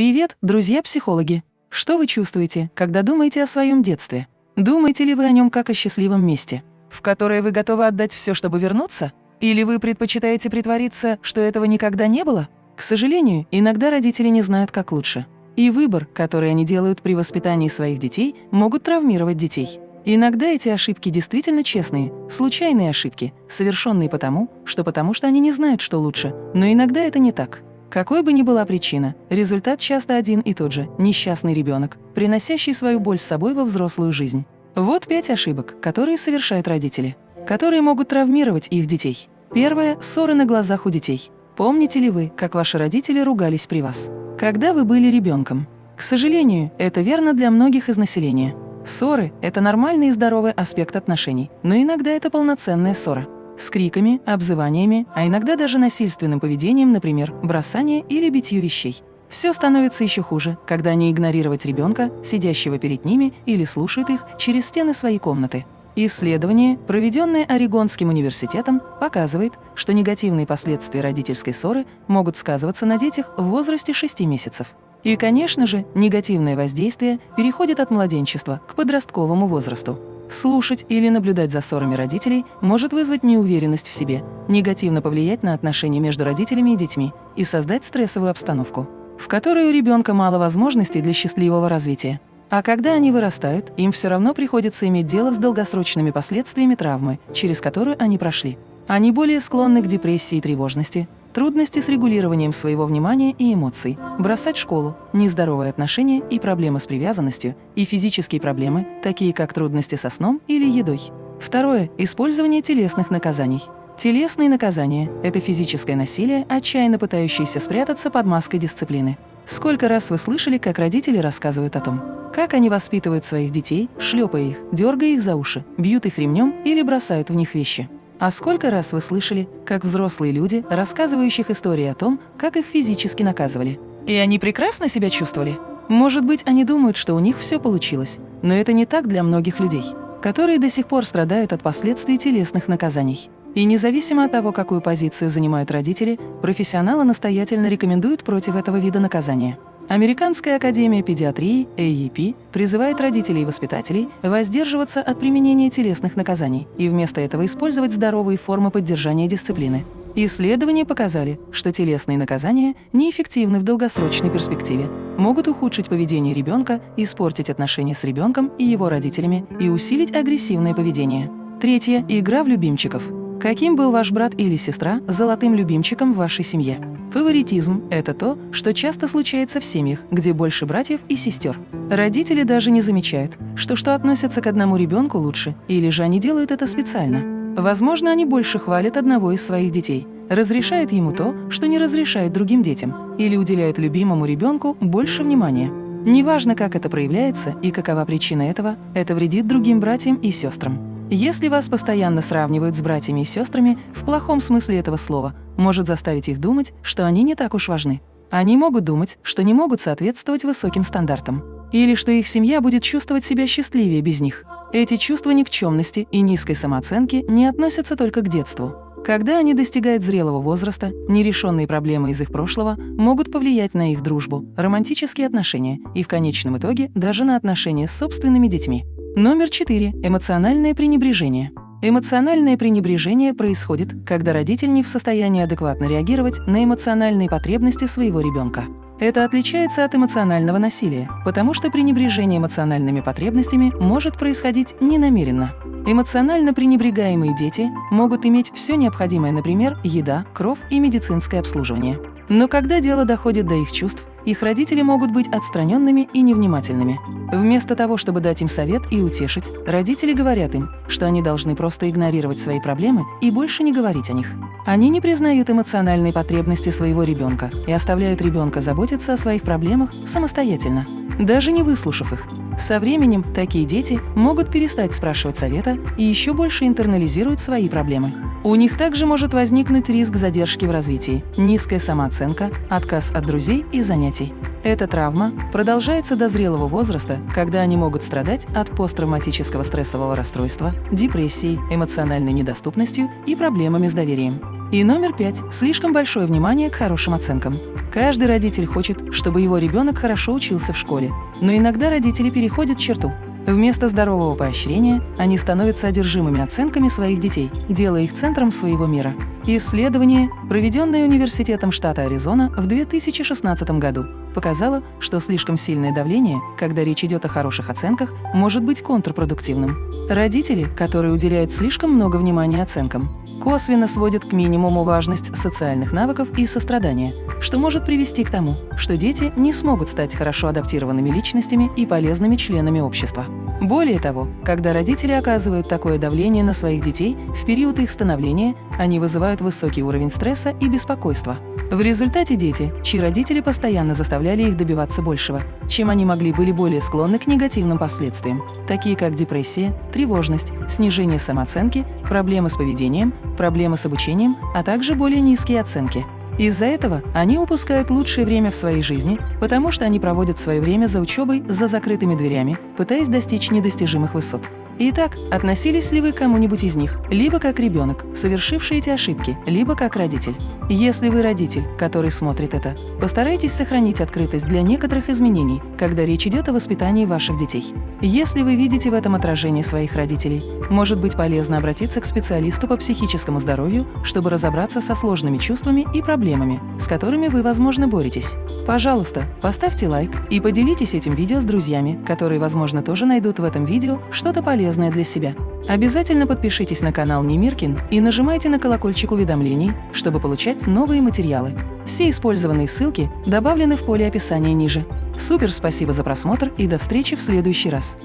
Привет, друзья-психологи! Что вы чувствуете, когда думаете о своем детстве? Думаете ли вы о нем как о счастливом месте, в которое вы готовы отдать все, чтобы вернуться? Или вы предпочитаете притвориться, что этого никогда не было? К сожалению, иногда родители не знают, как лучше. И выбор, который они делают при воспитании своих детей, могут травмировать детей. Иногда эти ошибки действительно честные, случайные ошибки, совершенные потому, что потому что они не знают, что лучше, но иногда это не так. Какой бы ни была причина, результат часто один и тот же – несчастный ребенок, приносящий свою боль с собой во взрослую жизнь. Вот пять ошибок, которые совершают родители, которые могут травмировать их детей. Первое – ссоры на глазах у детей. Помните ли вы, как ваши родители ругались при вас, когда вы были ребенком? К сожалению, это верно для многих из населения. Ссоры – это нормальный и здоровый аспект отношений, но иногда это полноценная ссора с криками, обзываниями, а иногда даже насильственным поведением, например, бросание или битье вещей. Все становится еще хуже, когда они игнорировать ребенка, сидящего перед ними, или слушают их через стены своей комнаты. Исследование, проведенное Орегонским университетом, показывает, что негативные последствия родительской ссоры могут сказываться на детях в возрасте 6 месяцев. И, конечно же, негативное воздействие переходит от младенчества к подростковому возрасту. Слушать или наблюдать за ссорами родителей может вызвать неуверенность в себе, негативно повлиять на отношения между родителями и детьми и создать стрессовую обстановку, в которой у ребенка мало возможностей для счастливого развития. А когда они вырастают, им все равно приходится иметь дело с долгосрочными последствиями травмы, через которую они прошли. Они более склонны к депрессии и тревожности, трудности с регулированием своего внимания и эмоций, бросать школу, нездоровые отношения и проблемы с привязанностью, и физические проблемы, такие как трудности со сном или едой. Второе – использование телесных наказаний. Телесные наказания – это физическое насилие, отчаянно пытающееся спрятаться под маской дисциплины. Сколько раз вы слышали, как родители рассказывают о том, как они воспитывают своих детей, шлепая их, дергая их за уши, бьют их ремнем или бросают в них вещи. А сколько раз вы слышали, как взрослые люди, рассказывающих истории о том, как их физически наказывали? И они прекрасно себя чувствовали? Может быть, они думают, что у них все получилось, но это не так для многих людей, которые до сих пор страдают от последствий телесных наказаний. И независимо от того, какую позицию занимают родители, профессионалы настоятельно рекомендуют против этого вида наказания. Американская академия педиатрии AEP призывает родителей и воспитателей воздерживаться от применения телесных наказаний и вместо этого использовать здоровые формы поддержания дисциплины. Исследования показали, что телесные наказания неэффективны в долгосрочной перспективе, могут ухудшить поведение ребенка, испортить отношения с ребенком и его родителями и усилить агрессивное поведение. Третье – игра в любимчиков. Каким был ваш брат или сестра золотым любимчиком в вашей семье? Фаворитизм – это то, что часто случается в семьях, где больше братьев и сестер. Родители даже не замечают, что что относятся к одному ребенку лучше, или же они делают это специально. Возможно, они больше хвалят одного из своих детей, разрешают ему то, что не разрешают другим детям, или уделяют любимому ребенку больше внимания. Неважно, как это проявляется и какова причина этого, это вредит другим братьям и сестрам. Если вас постоянно сравнивают с братьями и сестрами, в плохом смысле этого слова, может заставить их думать, что они не так уж важны. Они могут думать, что не могут соответствовать высоким стандартам. Или что их семья будет чувствовать себя счастливее без них. Эти чувства никчемности и низкой самооценки не относятся только к детству. Когда они достигают зрелого возраста, нерешенные проблемы из их прошлого могут повлиять на их дружбу, романтические отношения и в конечном итоге даже на отношения с собственными детьми. Номер 4. Эмоциональное пренебрежение. Эмоциональное пренебрежение происходит, когда родитель не в состоянии адекватно реагировать на эмоциональные потребности своего ребенка. Это отличается от эмоционального насилия, потому что пренебрежение эмоциональными потребностями может происходить ненамеренно. Эмоционально пренебрегаемые дети могут иметь все необходимое, например, еда, кровь и медицинское обслуживание. Но когда дело доходит до их чувств, их родители могут быть отстраненными и невнимательными. Вместо того, чтобы дать им совет и утешить, родители говорят им, что они должны просто игнорировать свои проблемы и больше не говорить о них. Они не признают эмоциональные потребности своего ребенка и оставляют ребенка заботиться о своих проблемах самостоятельно, даже не выслушав их. Со временем такие дети могут перестать спрашивать совета и еще больше интернализируют свои проблемы. У них также может возникнуть риск задержки в развитии, низкая самооценка, отказ от друзей и занятий. Эта травма продолжается до зрелого возраста, когда они могут страдать от посттравматического стрессового расстройства, депрессии, эмоциональной недоступностью и проблемами с доверием. И номер пять – слишком большое внимание к хорошим оценкам. Каждый родитель хочет, чтобы его ребенок хорошо учился в школе. Но иногда родители переходят черту. Вместо здорового поощрения они становятся одержимыми оценками своих детей, делая их центром своего мира. Исследование, проведенное Университетом штата Аризона в 2016 году, показало, что слишком сильное давление, когда речь идет о хороших оценках, может быть контрпродуктивным. Родители, которые уделяют слишком много внимания оценкам, косвенно сводят к минимуму важность социальных навыков и сострадания, что может привести к тому, что дети не смогут стать хорошо адаптированными личностями и полезными членами общества. Более того, когда родители оказывают такое давление на своих детей в период их становления, они вызывают высокий уровень стресса и беспокойства. В результате дети, чьи родители постоянно заставляли их добиваться большего, чем они могли, были более склонны к негативным последствиям, такие как депрессия, тревожность, снижение самооценки, проблемы с поведением, проблемы с обучением, а также более низкие оценки. Из-за этого они упускают лучшее время в своей жизни, потому что они проводят свое время за учебой за закрытыми дверями, пытаясь достичь недостижимых высот. Итак, относились ли вы к кому-нибудь из них, либо как ребенок, совершивший эти ошибки, либо как родитель? Если вы родитель, который смотрит это, постарайтесь сохранить открытость для некоторых изменений, когда речь идет о воспитании ваших детей. Если вы видите в этом отражение своих родителей, может быть полезно обратиться к специалисту по психическому здоровью, чтобы разобраться со сложными чувствами и проблемами, с которыми вы, возможно, боретесь. Пожалуйста, поставьте лайк и поделитесь этим видео с друзьями, которые, возможно, тоже найдут в этом видео что-то полезное для себя. Обязательно подпишитесь на канал Немиркин и нажимайте на колокольчик уведомлений, чтобы получать новые материалы. Все использованные ссылки добавлены в поле описания ниже. Супер спасибо за просмотр и до встречи в следующий раз.